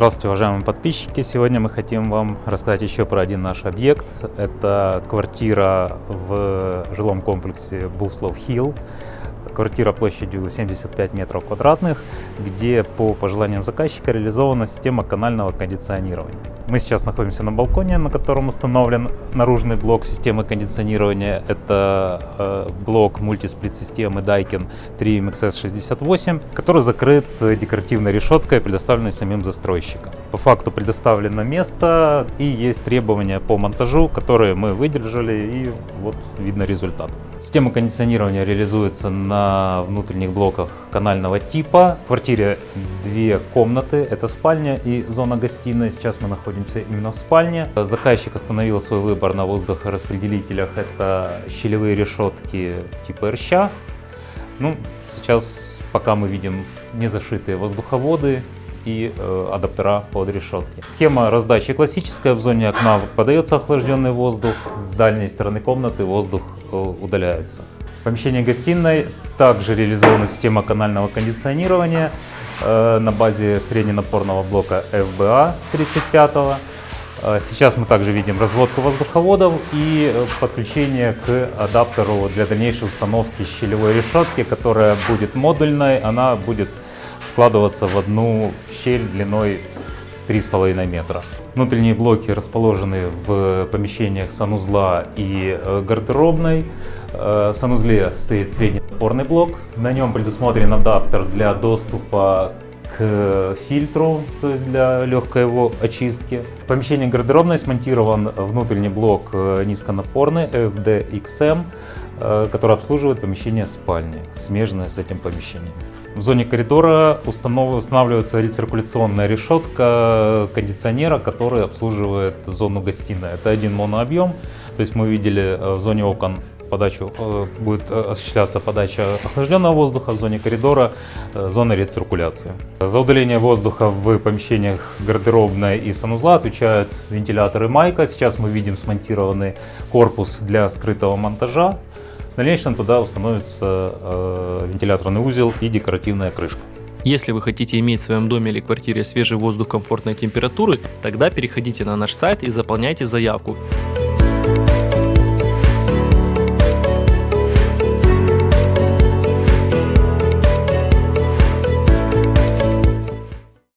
Здравствуйте, уважаемые подписчики! Сегодня мы хотим вам рассказать еще про один наш объект. Это квартира в жилом комплексе Буслов Хилл. Квартира площадью 75 метров квадратных, где по пожеланиям заказчика реализована система канального кондиционирования. Мы сейчас находимся на балконе, на котором установлен наружный блок системы кондиционирования. Это э, блок мультисплит-системы Daikin 3MXS68, который закрыт декоративной решеткой, предоставленной самим застройщиком. По факту предоставлено место и есть требования по монтажу, которые мы выдержали и вот видно результат. Система кондиционирования реализуется на внутренних блоках канального типа. В квартире две комнаты, это спальня и зона гостиной. Сейчас мы находимся именно в спальне. Заказчик остановил свой выбор на воздухораспределителях. Это щелевые решетки типа РЩ. Ну, сейчас пока мы видим не зашитые воздуховоды и э, адаптера под решетки. Схема раздачи классическая. В зоне окна подается охлажденный воздух, с дальней стороны комнаты воздух удаляется. В помещении гостиной также реализована система канального кондиционирования э, на базе средненапорного блока FBA 35 -го. Э, сейчас мы также видим разводку воздуховодов и э, подключение к адаптеру для дальнейшей установки щелевой решетки, которая будет модульной, она будет складываться в одну щель длиной 3,5 метра. Внутренние блоки расположены в помещениях санузла и э, гардеробной. Э, в санузле стоит средний опорный блок. На нем предусмотрен адаптер для доступа к фильтру, то есть для легкой его очистки. В помещении гардеробной смонтирован внутренний блок э, низконапорный FDXM, который обслуживает помещение спальни, смежное с этим помещением. В зоне коридора устанавливается рециркуляционная решетка кондиционера, который обслуживает зону гостиной. Это один монообъем, то есть мы видели э, в зоне окон подачу, э, будет э, осуществляться подача охлажденного воздуха, в зоне коридора зона рециркуляции. За удаление воздуха в помещениях гардеробной и санузла отвечают вентиляторы Майка. Сейчас мы видим смонтированный корпус для скрытого монтажа. В дальнейшем туда установится э, вентиляторный узел и декоративная крышка. Если вы хотите иметь в своем доме или квартире свежий воздух комфортной температуры, тогда переходите на наш сайт и заполняйте заявку.